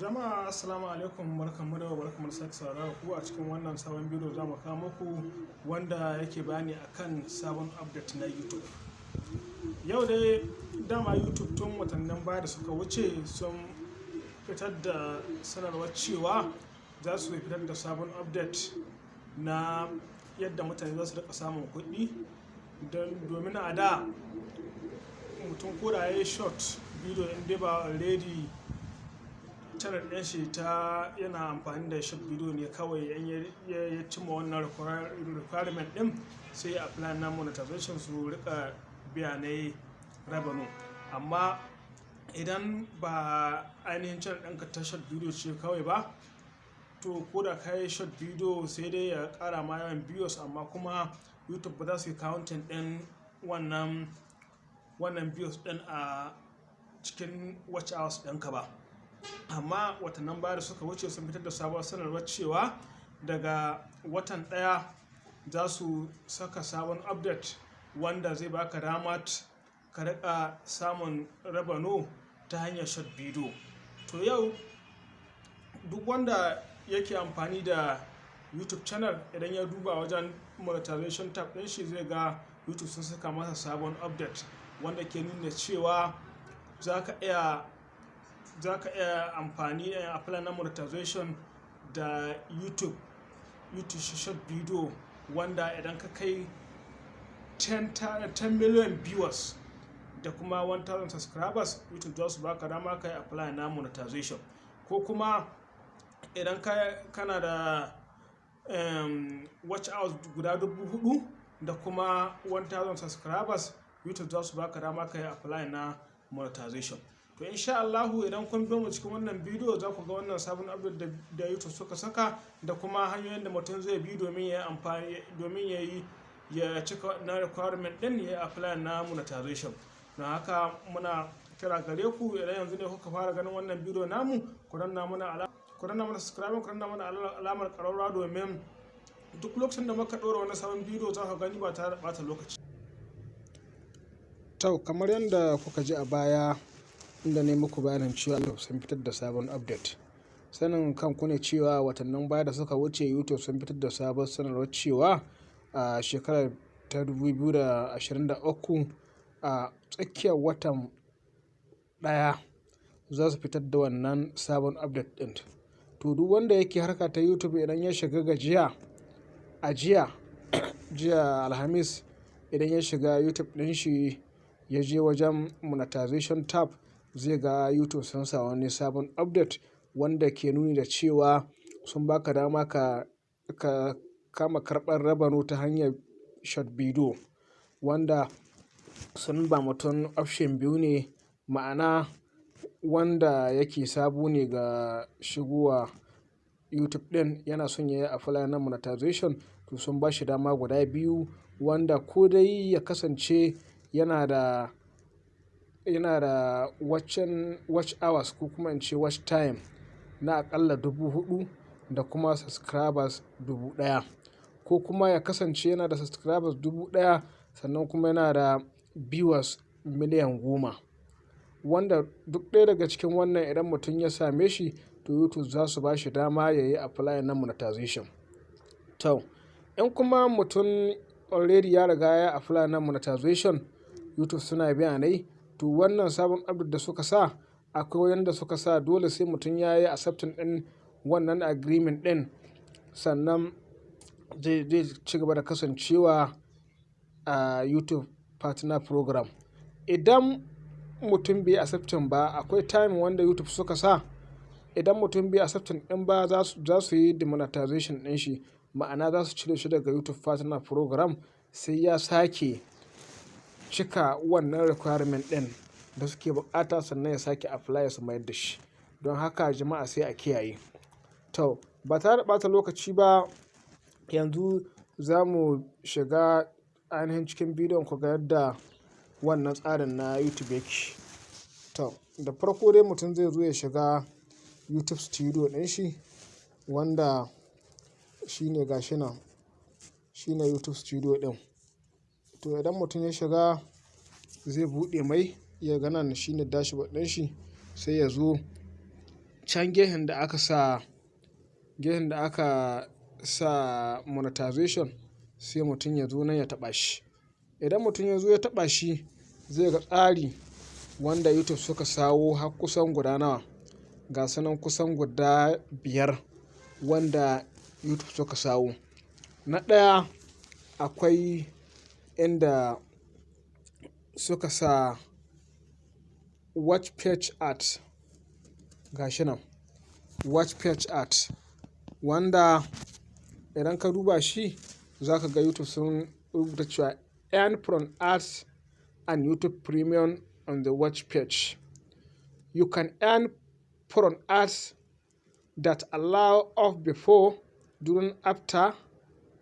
Jama'a assalamu alaikum barkanmu da barkanmu da sake saurara ku a cikin wannan sabon bidiyo za mu kawo muku wanda yake bayani akan sabon update na YouTube. Yau dai dama YouTube tun watannin baya da suka wuce sun fitar da sanarwar cewa za su fitar da sabon update na yadda mutane za su riƙa samun kuɗi domin a da mutum ko da ya yi short video in ba already channel ɗin shi ta yana amfani da short video ne kawai in ya cimma wannan requirement ɗin sai a plan na monetization su riƙa biya na revenue. Amma idan ba ainihin channel ɗinka ta short ce kawai ba to ko da ka yi short video sai dai ya ƙara ma yawan views amma kuma youtube ba za su yi counting ɗin wannan wannan views ɗin a cikin watch hours ɗinka ba. Amma watannin baya da suka wuce sun fitar da sabuwar sanarwar cewa daga watan ɗaya za su saka sabon update wanda zai baka damar ka riƙa samun rabano ta hanyar short video. To yau duk wanda yake amfani da youtube channel idan ya duba wajen monetization tab ɗin shi zai ga youtube sun saka masa sabon update wanda ke nuna cewa za ka iya za ka iya amfani a plan na monetization da youtube. Youtube short video wanda idan ka kai 10 million viewers da kuma 1000 subscribers youtube za su baka dama ka yi apply na monetization. Ko kuma idan kana da um, watch hours guda dubu huɗu da kuma 1000 subscribers youtube za su baka dama ka yi apply na monetization. To insha Allahu idan kun bi mu cikin wannan bidiyo za ku ga wannan sabon update da YouTube suka saka da kuma hanyoyin da mutum zai bi domin ya amfani domin ya yi ya cika na requirement din ya apply na monetization don haka muna kira gare ku idan yanzu ne kuka fara ganin wannan bidiyo namu ku danna mana ku danna mana subscribe ku danna mana alamar ƙararrawa domin duk lokacin da muka ɗora wani sabon bidiyo za ka gani ba da ɓata lokaci. To kamar yadda kuka ji a baya inda ne muku bayanin cewa YouTube sun fitar da sabon update. Sanin kanku ne cewa watannin baya da suka wuce YouTube sun fitar da sabon sanarwar cewa a shekarar ta 2023 a tsakiyar watan ɗaya za su fitar da wannan sabon update ɗin. To duk wanda yake harka ta YouTube idan ya shiga gajiya a jiya, jiya Alhamis idan ya shiga YouTube ɗin shi ya je wajen monetization tab zai ga YouTube sun sa wani sabon update wanda ke nuni da cewa sun baka dama ka, ka kama karɓar rabano ta hanyar short video wanda sun ba mutum option biyu ne ma'ana wanda yake sabo ne ga shigowa YouTube ɗin yana son ya yi apply na monetization to sun ba shi dama guda biyu wanda ko dai ya kasance yana da yana da watching watch hours ko kuma in ce watch time na aƙalla dubu huɗu da kuma subscribers dubu ɗaya ko kuma ya kasance yana da subscribers dubu ɗaya sannan kuma yana da viewers miliyan goma wanda duk ɗaya daga cikin wannan idan mutum ya same shi to YouTube za su ba shi dama ya yi apply na monetization. To in kuma mutum already ya riga ya apply na monetization YouTube suna biya ne to wannan sabon update da suka sa akwai wanda suka sa dole sai mutum ya yi accepting ɗin wannan agreement ɗin sannan zai, ci gaba da kasancewa a YouTube partner program. Idan mutum bai accepting ba akwai time wanda YouTube suka sa idan mutum bai accepting ɗin ba za su yi demonetization ɗin shi ma'ana za su cire shi daga YouTube partner program sai ya sake cika wannan requirement ɗin da suke buƙata sannan ya sake apply su mayar da shi. Don haka jama'a sai a kiyaye. To ba tare da ɓata lokaci ba yanzu za mu shiga ainihin cikin bidiyon ku ga yadda wannan tsarin na YouTube yake. To da farko dai mutum zai zo ya shiga YouTube studio ɗin shi wanda shine gashi nan shine YouTube studio ɗin. To idan mutum ya shiga zai buɗe mai ya ga nan shine dashboard ɗin shi sai ya zo can gehen da aka sa gehen da aka sa monetization sai mutum ya zo nan ya taɓa shi. Idan mutum ya zo ya taɓa shi zai ga tsari wanda youtube suka sawo har kusan guda nawa. Ga sanan kusan guda biyar wanda youtube suka sawo. Na ɗaya akwai inda suka sa watch page art gashi nan. Watch page art wanda idan ka duba shi za ka ga youtube sun rubuta cewa earn from ads and youtube premium on the watch page. You can earn from ads that allow off before during after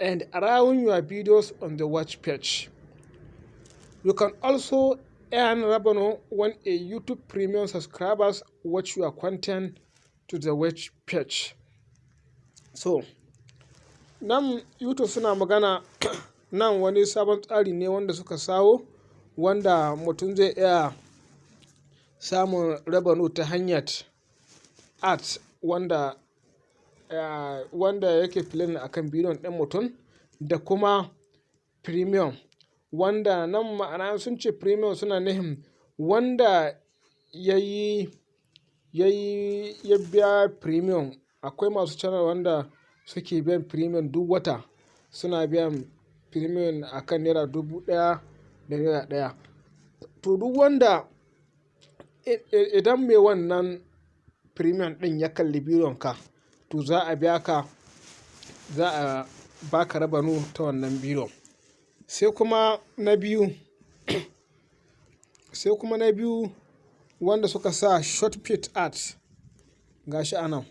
and around your videos on the watch page. You can also earn revenue when a youtube premium subscribers watch your content to the watch page. So nan youtube suna magana nan wani sabon tsari ne wanda suka sawo wanda mutum zai iya samun revenue ta hanyar ads wanda wanda yake filin akan bidiyon ɗin mutum da kuma premium. Wanda nan ma'ana sun ce premium suna nihin wanda ya yi ya biya premium. Akwai masu channel wanda suke biyan premium duk wata. Suna biyan premium akan naira dubu ɗaya da naira ɗaya. To duk wanda idan mai wannan premium ɗin ya kalli bidiyon ka to za a biya ka za a baka rabanu ta wannan bidiyon sai kuma na biyu sai kuma na biyu wanda suka sa short pit art gashi a nan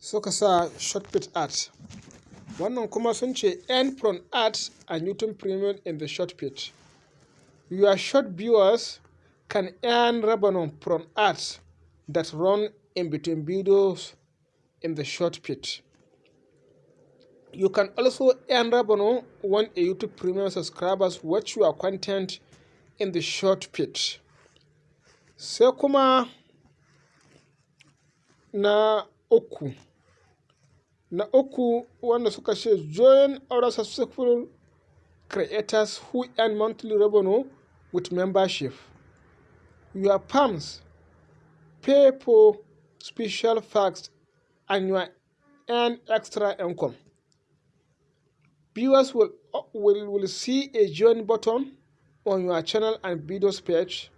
suka sa short pit art. Wannan kuma sun ce earn from ads and youtube premium in the short pit. Your short viewers can earn revenue from ads that run in between videos in the short pit you can also earn revenue when a youtube premium subscribers watch your content in the short pit sai kuma na uku. Na uku wanda suka ce join other successful creators who earn monthly revenue with membership. Your fans pay for special facts and you earn extra income. Viewers will, uh, will, will see a join button on your channel and videos page.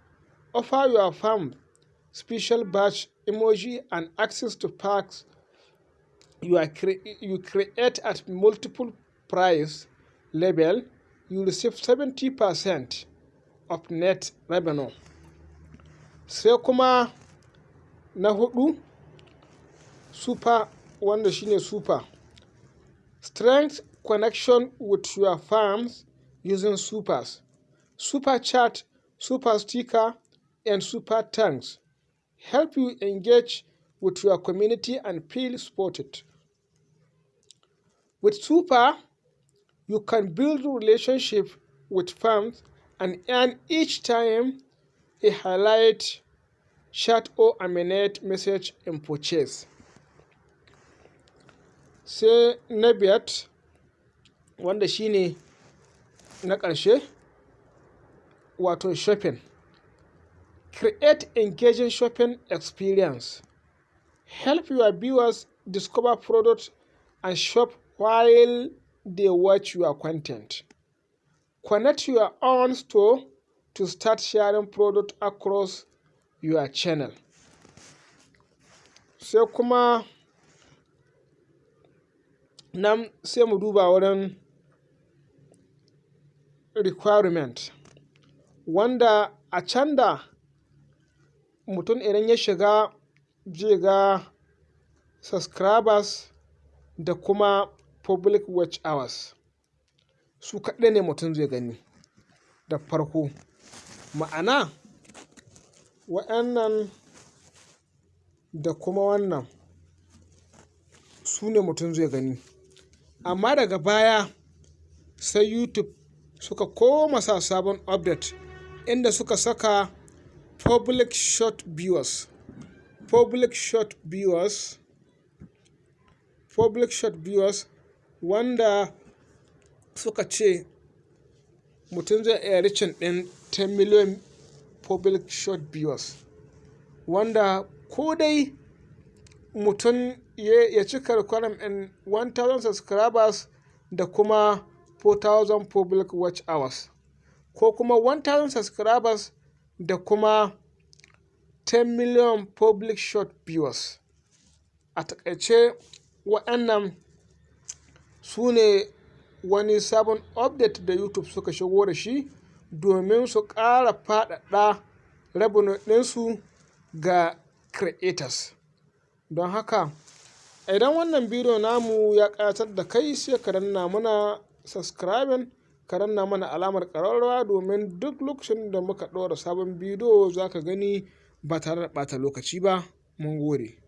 Offer your fans special badge emoji and access to packs you, are cre- you create at multiple price level you receive 70% of net revenue. Sai kuma na hudu super wanda shine super. Strength connection with your farms using supers. Super chat super sticker and super thanks. Help you engage with your community and feel supported. With super you can build relationship with fans and earn each time a highlight chat or aminate message in purchase. Sai na biyat wanda shine na ƙarshe wato shopping. Create engaging shopping experience. Help your viewers discover products and shop while they watch your content. Connect your own store to start sharing product across your channel. Sai kuma nan sai mu duba wurin requirement. Wanda a can da mutum idan ya shiga zai ga subscribers da kuma public watch hours. Su kaɗai ne mutum zai gani da farko. Ma'ana wa'annan da kuma wannan su ne mutum zai gani. Amma daga baya sai youtube suka koma sa sabon update inda suka saka public short viewers. Public shot viewers public shot viewers wanda suka ce mutum zai iya ricin ɗin 10 million public shot viewers. Wanda ko dai mutum ya cika requirement ɗin 1000 subscribers da kuma 4000 public watch hours. Ko kuma 1000 subscribers da kuma 10 million public shot viewers. A taƙaice waɗannan su ne wani sabon update da youtube suka shigo da shi domin su ƙara faɗaɗa revenue ɗinsu ga creators. Don haka idan wannan bidiyo namu ya ƙayatar da kai sai ka danna mana subscribing ka danna mana alamar ƙararrawa domin duk lokacin da muka ɗora sabon bidiyo za ka gani ba tare da ɓata lokaci ba. Mun gode.